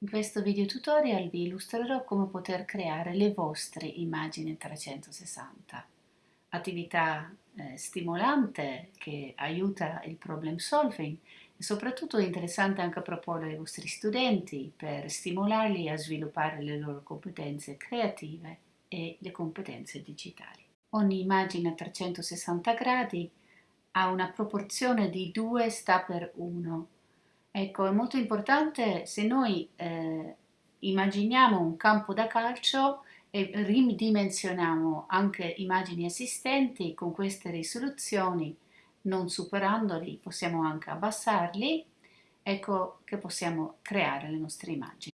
In questo video tutorial vi illustrerò come poter creare le vostre immagini 360. Attività eh, stimolante che aiuta il problem solving e soprattutto interessante anche proporre ai vostri studenti per stimolarli a sviluppare le loro competenze creative e le competenze digitali. Ogni immagine a 360 gradi ha una proporzione di 2 sta per 1 Ecco, è molto importante se noi eh, immaginiamo un campo da calcio e ridimensioniamo anche immagini esistenti con queste risoluzioni, non superandoli, possiamo anche abbassarli, ecco che possiamo creare le nostre immagini.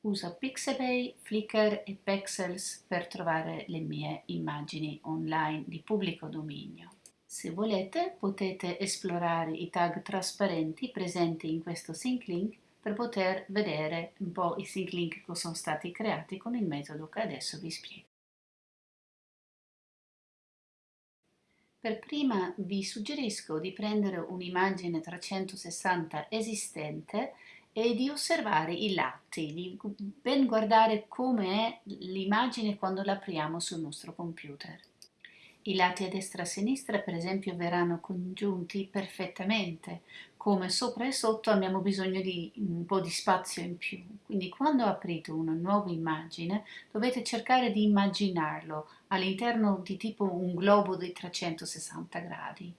Uso Pixabay, Flickr e Pexels per trovare le mie immagini online di pubblico dominio. Se volete potete esplorare i tag trasparenti presenti in questo sync link per poter vedere un po' i sync link che sono stati creati con il metodo che adesso vi spiego. Per prima vi suggerisco di prendere un'immagine 360 esistente e di osservare i lati, di ben guardare come è l'immagine quando l'apriamo sul nostro computer. I lati a destra e a sinistra per esempio verranno congiunti perfettamente, come sopra e sotto abbiamo bisogno di un po' di spazio in più. Quindi quando aprite una nuova immagine dovete cercare di immaginarlo all'interno di tipo un globo di 360 gradi.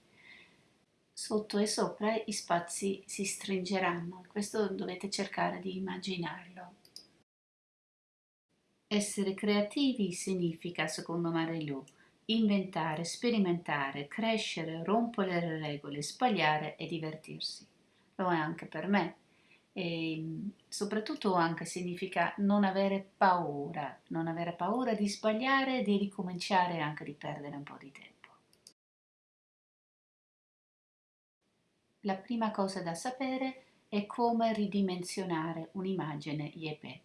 Sotto e sopra i spazi si stringeranno, questo dovete cercare di immaginarlo. Essere creativi significa, secondo Marilu, inventare, sperimentare, crescere, rompere le regole, sbagliare e divertirsi. Lo è anche per me. E soprattutto anche significa non avere paura, non avere paura di sbagliare, di ricominciare e anche di perdere un po' di tempo. La prima cosa da sapere è come ridimensionare un'immagine JPEG.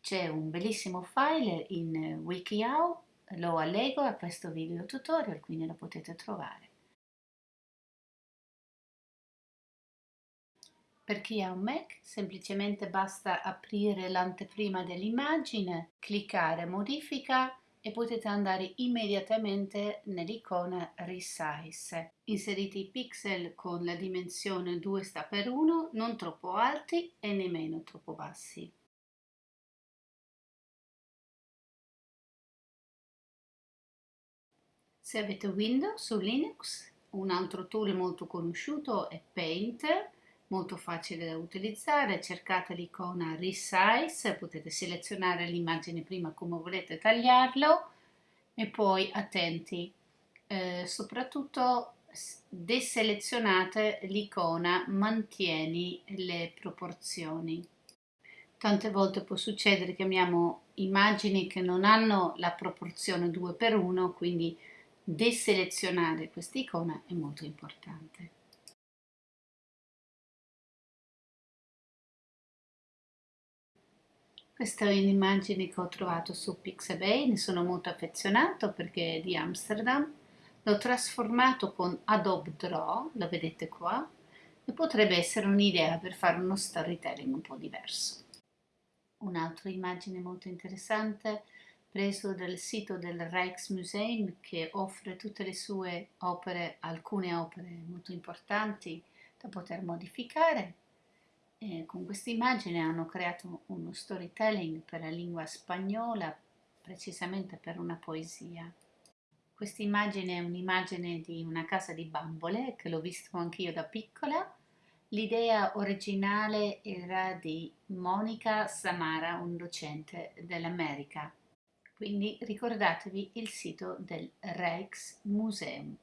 C'è un bellissimo file in WikiHow lo allego a questo video tutorial, quindi lo potete trovare. Per chi ha un Mac semplicemente basta aprire l'anteprima dell'immagine, cliccare modifica e potete andare immediatamente nell'icona Resize. Inserite i pixel con la dimensione 2 sta per 1, non troppo alti e nemmeno troppo bassi. Se avete Windows su Linux, un altro tool molto conosciuto è Paint, molto facile da utilizzare, cercate l'icona Resize, potete selezionare l'immagine prima come volete tagliarlo e poi attenti, eh, soprattutto deselezionate l'icona mantieni le proporzioni. Tante volte può succedere che abbiamo immagini che non hanno la proporzione 2 per 1, quindi deselezionare questa icona è molto importante. Questa è un'immagine che ho trovato su Pixabay, ne sono molto affezionato perché è di Amsterdam. L'ho trasformato con Adobe Draw, lo vedete qua, e potrebbe essere un'idea per fare uno storytelling un po' diverso. Un'altra immagine molto interessante preso dal sito del Rijksmuseum che offre tutte le sue opere, alcune opere molto importanti da poter modificare. E con questa immagine hanno creato uno storytelling per la lingua spagnola, precisamente per una poesia. Questa immagine è un'immagine di una casa di bambole che l'ho visto anch'io da piccola. L'idea originale era di Monica Samara, un docente dell'America quindi ricordatevi il sito del Rijksmuseum.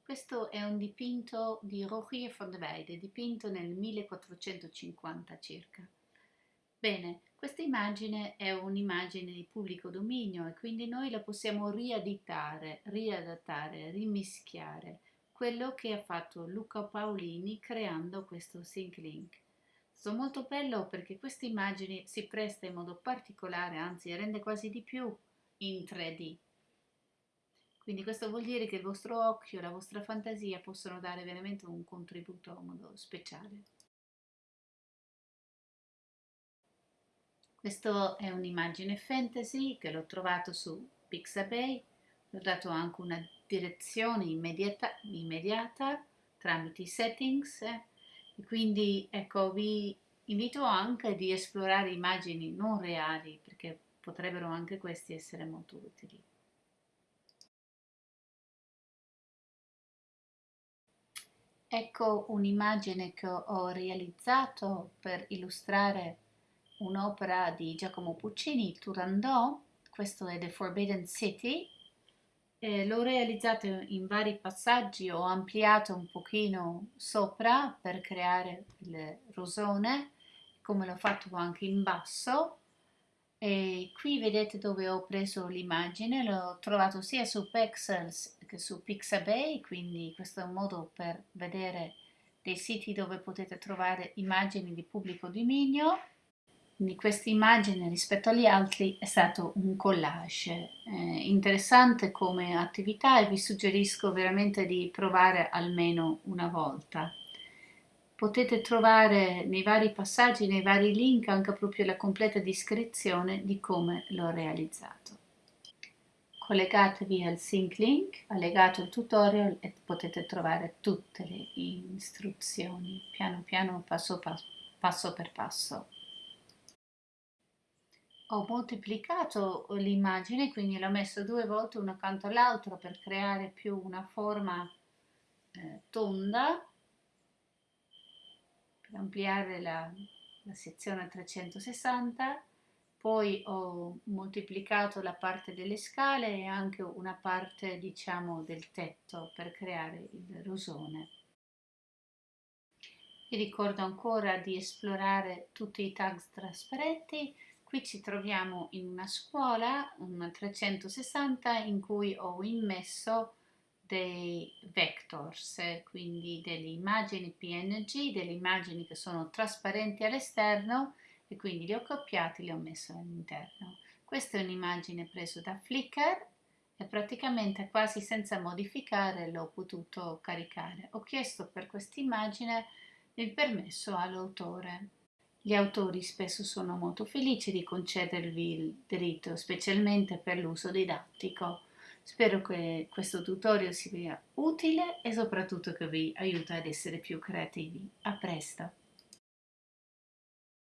Questo è un dipinto di Rogier van der Weyde, dipinto nel 1450 circa. Bene, questa immagine è un'immagine di pubblico dominio e quindi noi la possiamo rieditare, riadattare, rimischiare, quello che ha fatto Luca Paolini creando questo Sync Link. Sono molto bello perché questa immagine si presta in modo particolare, anzi rende quasi di più in 3D. Quindi questo vuol dire che il vostro occhio la vostra fantasia possono dare veramente un contributo a modo speciale. Questa è un'immagine fantasy che l'ho trovato su Pixabay, ho dato anche una direzione immediata, immediata tramite i settings eh, e quindi ecco vi invito anche di esplorare immagini non reali perché potrebbero anche questi essere molto utili. Ecco un'immagine che ho realizzato per illustrare un'opera di Giacomo Puccini, Turandot, questo è The Forbidden City, eh, l'ho realizzato in vari passaggi, ho ampliato un pochino sopra per creare il rosone, come l'ho fatto anche in basso, e qui vedete dove ho preso l'immagine, l'ho trovato sia su Pexels che su Pixabay, quindi questo è un modo per vedere dei siti dove potete trovare immagini di pubblico dominio quindi questa immagine rispetto agli altri è stato un collage eh, interessante come attività e vi suggerisco veramente di provare almeno una volta. Potete trovare nei vari passaggi, nei vari link anche proprio la completa descrizione di come l'ho realizzato. Collegatevi al sync link, allegato il tutorial e potete trovare tutte le istruzioni piano piano, passo, passo, passo per passo ho moltiplicato l'immagine, quindi l'ho messo due volte uno accanto all'altro per creare più una forma eh, tonda, per ampliare la, la sezione a 360, poi ho moltiplicato la parte delle scale e anche una parte diciamo del tetto per creare il rosone. Vi ricordo ancora di esplorare tutti i tag trasparenti Qui ci troviamo in una scuola, un 360, in cui ho immesso dei vectors, quindi delle immagini PNG, delle immagini che sono trasparenti all'esterno e quindi li ho copiati e li ho messi all'interno. Questa è un'immagine presa da Flickr e praticamente quasi senza modificare l'ho potuto caricare. Ho chiesto per questa immagine il permesso all'autore. Gli autori spesso sono molto felici di concedervi il diritto, specialmente per l'uso didattico. Spero che questo tutorial sia utile e soprattutto che vi aiuti ad essere più creativi. A presto!